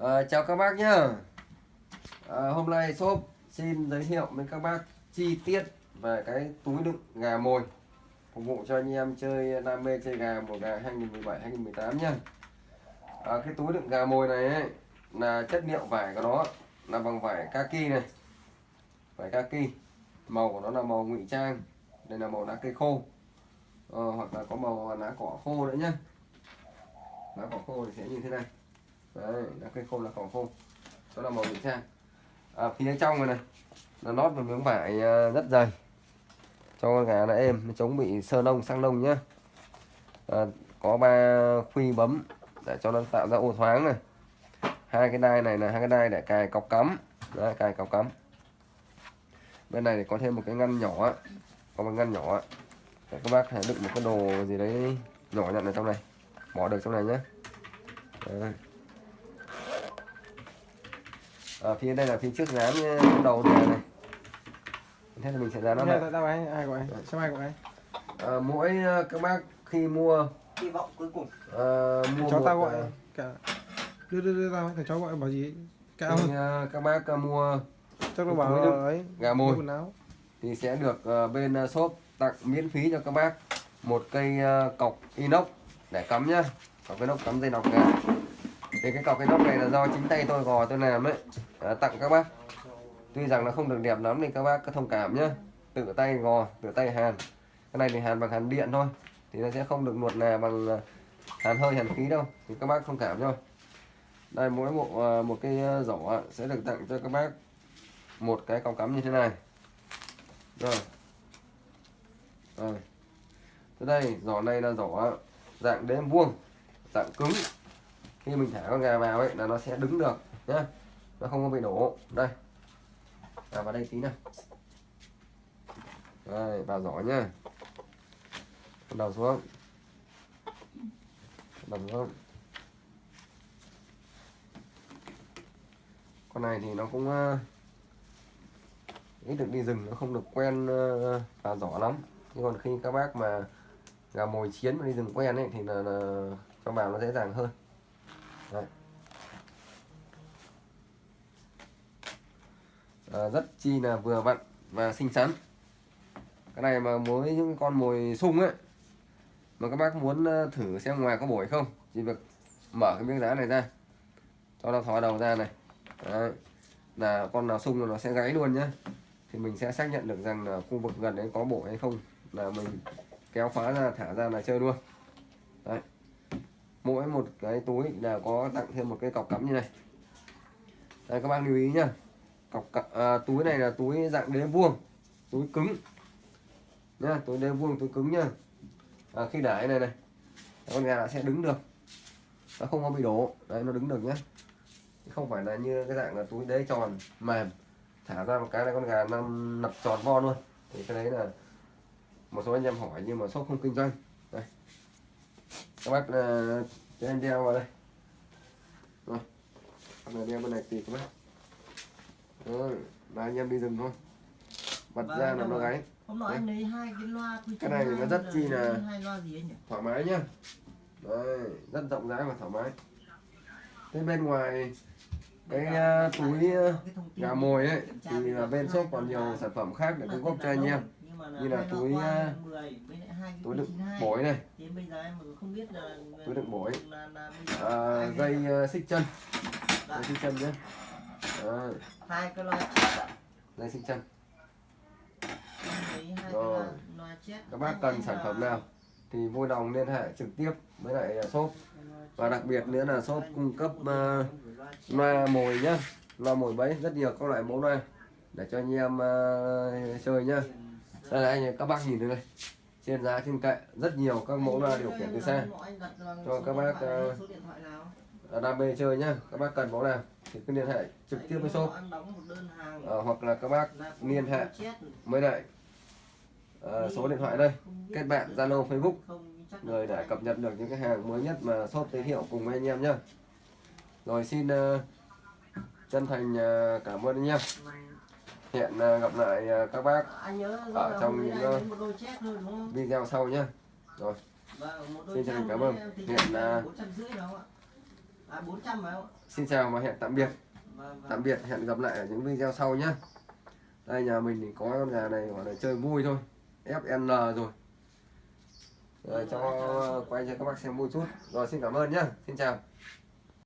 À, chào các bác nhá. À, Hôm nay shop xin giới thiệu với các bác chi tiết về cái túi đựng gà mồi Phục vụ cho anh em chơi đam mê chơi gà mùa gà 2017-2018 nhá. À, Cái túi đựng gà mồi này ấy, là chất liệu vải của nó là bằng vải kaki này. Vải kaki Màu của nó là màu ngụy trang Đây là màu lá cây khô. À, Hoặc là có màu lá cỏ khô nữa nhá. Lá cỏ khô thì sẽ như thế này đấy là cây khô là khoảng khô. Đó là màu ngụy trang à, phía trong này này nó lót một miếng vải à, rất dày. Cho con gà nó êm nó chống bị sơ nông sang nông nhá. À, có ba khuy bấm để cho nó tạo ra ô thoáng này. Hai cái đai này là hai cái đai để cài cọc cắm. Đấy, cài cọc cắm. Bên này thì có thêm một cái ngăn nhỏ. Có một ngăn nhỏ. Để các bác hãy đựng một cái đồ gì đấy nhỏ nhận ở trong này. Bỏ được trong này nhé đấy ở phía đây là phía trước dán đầu này này. Thế là mình sẽ dán nó lại Đâu anh, ai của anh? Sao ai của anh? à, mỗi ờ, các bác khi mua hy vọng cuối cùng. à, mua Cháu tao gọi ờ, cả đưa đưa đưa tao thằng cháu gọi bảo gì? Cao khi, ờ, các bác ờ, mua chắc nó bảo là ấy gà mồi. quần áo. Thì sẽ được ờ, bên ờ, shop tặng miễn phí cho các bác một cây ờ, cọc inox để cắm nhá. Cọc inox cắm dây nọc gà thì cái cọc inox này là do chính tay tôi gò tôi làm đấy à, tặng các bác. Tuy rằng nó không được đẹp lắm thì các bác cứ thông cảm nhé, tự tay gò tự tay hàn. Cái này thì hàn bằng hàn điện thôi. Thì nó sẽ không được nuột nà bằng ờ, hàn hơi hàn khí đâu. Thì các bác thông cảm thôi đây mỗi bộ ờ, một cái rổ giỏ sẽ được tặng cho các bác một cái cọc cắm như thế này. Rồi. Rồi. Tới đây giỏ này là giỏ dạng đếm vuông dạng cứng. Khi mình thả con gà vào ấy là nó sẽ đứng được nhá nó không có bị nổ đây. À, vào đây tí nào. Đây vào giỏ nhá. Đầu xuống. Đầu xuống. Con này thì nó cũng ờ, ít được đi rừng nó không được quen ờ, vào giỏ lắm. Nhưng còn khi các bác mà gà mồi chiến mà đi rừng quen ấy thì là, là cho vào nó dễ dàng hơn. Đấy. À, rất chi là vừa vặn và xinh xắn. Cái này mà với những con mồi sung ấy mà các bác muốn ờ, thử xem ngoài có bổi không chỉ việc mở cái miếng giá này ra cho nó thò đầu ra này. Đấy. là con nào sung là nó sẽ gáy luôn nhá. Thì mình sẽ xác nhận được rằng là khu vực gần đấy có bổ hay không là mình kéo khóa ra thả ra là chơi luôn. Đấy mỗi một cái túi là có tặng thêm một cái cọc cắm như này. Đây các bác lưu ý nhá cọc cọc à, túi này là túi dạng đế vuông túi cứng. Nha, túi đế vuông túi cứng nha, à, khi để này này con gà nó sẽ đứng được. Nó không có bị đổ. Đấy nó đứng được nhá. Không phải là như cái dạng là túi đế tròn mềm. Thả ra một cái là con gà nó nập tròn vo luôn. Thì cái đấy là một số anh em hỏi nhưng mà shop không kinh doanh. Đây. Các bác à, cho anh đeo vào đây. Rồi. Các đeo bên này thì các bác. Đó, là anh em đi rừng thôi. Bật Vâng, ra là nó gáy. Hôm nọ anh lấy hai cái loa Cái này nó rất chi là- hai loa gì anh nhỉ? thoải mái nhá. Đấy, rất rộng rãi và thoải mái. Thế bên ngoài cái uh, túi tin gà mồi ấy thì là bên shop còn nhiều sản phẩm khác để cung cấp cho anh em như là túi, à, 10, với lại hai cái túi đựng 92. bổi này. Túi đựng bổi. à, dây uh, xích chân. Dạ, dây xích chân nhé Đấy, hai cái loa chết dây xích chân. Rồi. các bác cần sản phẩm nào thì vui lòng liên hệ trực tiếp với lại uh, shop. Và đặc biệt nữa là shop cung cấp uh, loa mồi nhá. Loa mồi bẫy rất nhiều các loại mẫu loa. Để cho anh em uh, chơi nhá. Đây là anh các bác nhìn đây này. Trên giá trên kệ rất nhiều các mẫu loa điều khiển từ xa Cho các bác, ờ, Là đam mê chơi nhá. Các bác cần mẫu nào thì cứ liên hệ trực tiếp với shop. Ờ, hoặc là các bác liên hệ với lại ờ, số điện thoại đây. kết bạn zalo facebook. Người để cập nhật được những cái hàng mới nhất mà shop giới thiệu cùng với anh em nhá. Rồi xin ờ, chân thành ờ, cảm ơn anh em hẹn ờ, gặp lại ờ, các bác nhớ ở trong những, ờ, video sau nhá. Rồi. Vâng, Xin chân thành cảm ơn. thì À 400 phải không? xin chào và hẹn tạm biệt. Vâng, vâng. tạm biệt hẹn gặp lại ở những video sau nhé đây nhà mình thì có con gà này gọi là chơi vui thôi. FN rồi. Rồi cho quay cho các bác xem vui chút. Rồi xin cảm ơn nhá. Xin chào